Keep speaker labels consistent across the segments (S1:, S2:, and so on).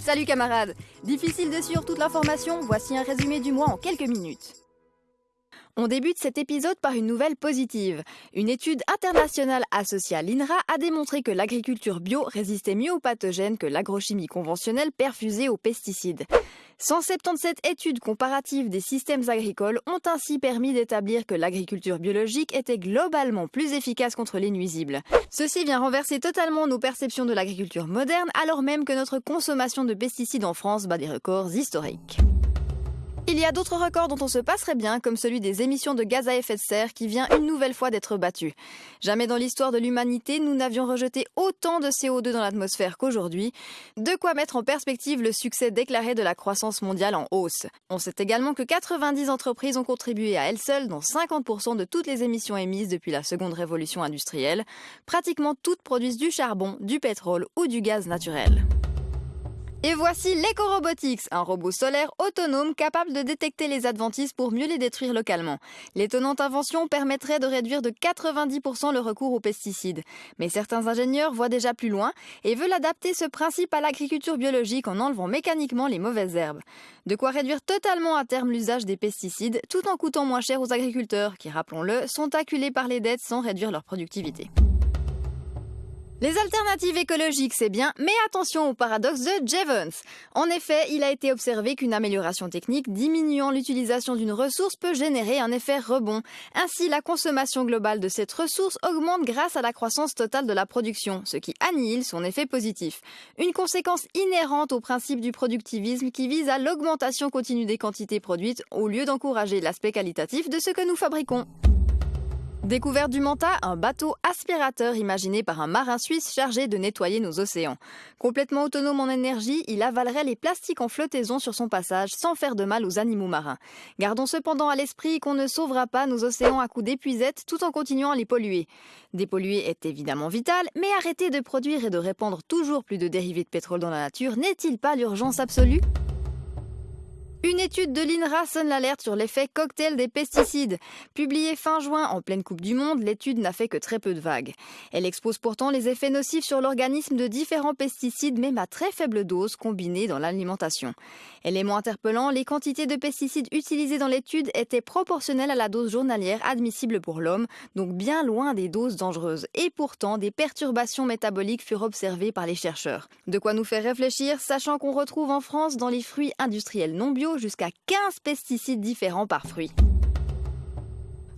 S1: Salut camarades Difficile de suivre toute l'information, voici un résumé du mois en quelques minutes. On débute cet épisode par une nouvelle positive. Une étude internationale associée à l'INRA a démontré que l'agriculture bio résistait mieux aux pathogènes que l'agrochimie conventionnelle perfusée aux pesticides. 177 études comparatives des systèmes agricoles ont ainsi permis d'établir que l'agriculture biologique était globalement plus efficace contre les nuisibles. Ceci vient renverser totalement nos perceptions de l'agriculture moderne alors même que notre consommation de pesticides en France bat des records historiques. Il y a d'autres records dont on se passerait bien, comme celui des émissions de gaz à effet de serre qui vient une nouvelle fois d'être battu. Jamais dans l'histoire de l'humanité, nous n'avions rejeté autant de CO2 dans l'atmosphère qu'aujourd'hui. De quoi mettre en perspective le succès déclaré de la croissance mondiale en hausse. On sait également que 90 entreprises ont contribué à elles seules dans 50% de toutes les émissions émises depuis la seconde révolution industrielle. Pratiquement toutes produisent du charbon, du pétrole ou du gaz naturel. Et voici l'Ecorobotics, un robot solaire autonome capable de détecter les adventices pour mieux les détruire localement. L'étonnante invention permettrait de réduire de 90% le recours aux pesticides. Mais certains ingénieurs voient déjà plus loin et veulent adapter ce principe à l'agriculture biologique en enlevant mécaniquement les mauvaises herbes. De quoi réduire totalement à terme l'usage des pesticides tout en coûtant moins cher aux agriculteurs qui, rappelons-le, sont acculés par les dettes sans réduire leur productivité. Les alternatives écologiques, c'est bien, mais attention au paradoxe de Jevons. En effet, il a été observé qu'une amélioration technique diminuant l'utilisation d'une ressource peut générer un effet rebond. Ainsi, la consommation globale de cette ressource augmente grâce à la croissance totale de la production, ce qui annihile son effet positif. Une conséquence inhérente au principe du productivisme qui vise à l'augmentation continue des quantités produites au lieu d'encourager l'aspect qualitatif de ce que nous fabriquons. Découverte du Manta, un bateau aspirateur imaginé par un marin suisse chargé de nettoyer nos océans. Complètement autonome en énergie, il avalerait les plastiques en flottaison sur son passage sans faire de mal aux animaux marins. Gardons cependant à l'esprit qu'on ne sauvera pas nos océans à coups d'épuisette tout en continuant à les polluer. Dépolluer est évidemment vital, mais arrêter de produire et de répandre toujours plus de dérivés de pétrole dans la nature n'est-il pas l'urgence absolue? Une étude de l'INRA sonne l'alerte sur l'effet cocktail des pesticides. Publiée fin juin en pleine Coupe du Monde, l'étude n'a fait que très peu de vagues. Elle expose pourtant les effets nocifs sur l'organisme de différents pesticides, même à très faible dose, combinés dans l'alimentation. Élément interpellant, les quantités de pesticides utilisées dans l'étude étaient proportionnelles à la dose journalière admissible pour l'homme, donc bien loin des doses dangereuses. Et pourtant, des perturbations métaboliques furent observées par les chercheurs. De quoi nous faire réfléchir, sachant qu'on retrouve en France dans les fruits industriels non bio jusqu'à 15 pesticides différents par fruit.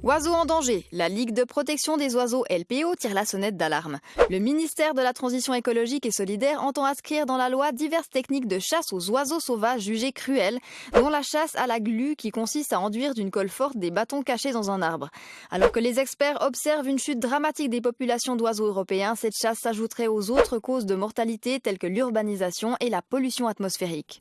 S1: Oiseaux en danger. La Ligue de protection des oiseaux LPO tire la sonnette d'alarme. Le ministère de la Transition écologique et solidaire entend inscrire dans la loi diverses techniques de chasse aux oiseaux sauvages jugées cruelles, dont la chasse à la glu qui consiste à enduire d'une colle forte des bâtons cachés dans un arbre. Alors que les experts observent une chute dramatique des populations d'oiseaux européens, cette chasse s'ajouterait aux autres causes de mortalité telles que l'urbanisation et la pollution atmosphérique.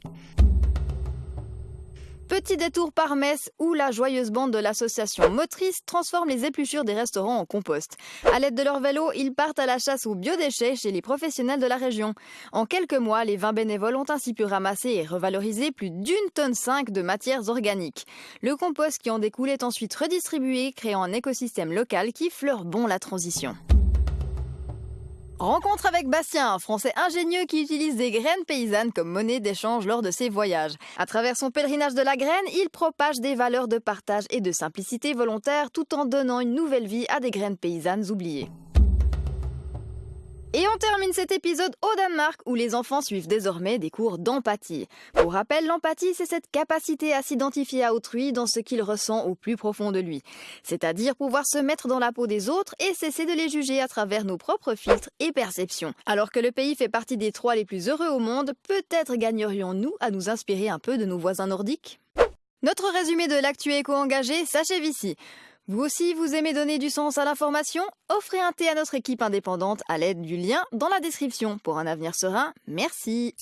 S1: Petit détour par Metz où la joyeuse bande de l'association Motrice transforme les épluchures des restaurants en compost. À l'aide de leur vélo, ils partent à la chasse aux biodéchets chez les professionnels de la région. En quelques mois, les 20 bénévoles ont ainsi pu ramasser et revaloriser plus d'une tonne 5 de matières organiques. Le compost qui en découle est ensuite redistribué, créant un écosystème local qui fleure bon la transition. Rencontre avec Bastien, un Français ingénieux qui utilise des graines paysannes comme monnaie d'échange lors de ses voyages. À travers son pèlerinage de la graine, il propage des valeurs de partage et de simplicité volontaire tout en donnant une nouvelle vie à des graines paysannes oubliées. Et on termine cet épisode au Danemark où les enfants suivent désormais des cours d'empathie. Pour rappel, l'empathie, c'est cette capacité à s'identifier à autrui dans ce qu'il ressent au plus profond de lui. C'est-à-dire pouvoir se mettre dans la peau des autres et cesser de les juger à travers nos propres filtres et perceptions. Alors que le pays fait partie des trois les plus heureux au monde, peut-être gagnerions-nous à nous inspirer un peu de nos voisins nordiques? Notre résumé de l'actu éco-engagé s'achève ici. Vous aussi, vous aimez donner du sens à l'information? Offrez un thé à notre équipe indépendante à l'aide du lien dans la description. Pour un avenir serein, merci